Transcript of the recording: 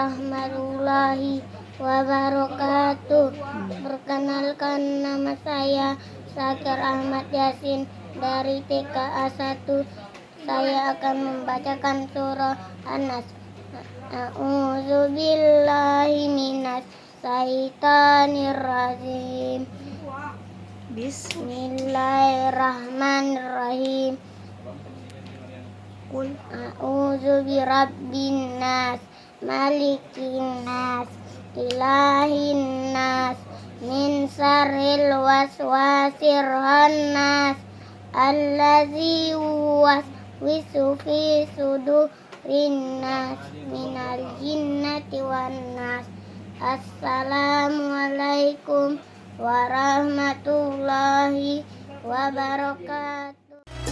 warahmatullahi wabarakatuh. Perkenalkan nama saya Sakir Ahmad Yasin dari TKA 1. Saya akan membacakan surah Anas. A'udzubillahi minas syaitanir rajim. Bismillahirrahmanirrahim. Qul a'udzu birabbin nas malikin nas, ilahin nas, min syarril waswasir khannas, allazi waswisu fi sudurin nas minal jinnati wan nas. Assalamualaikum warahmatullahi wabarakatuh.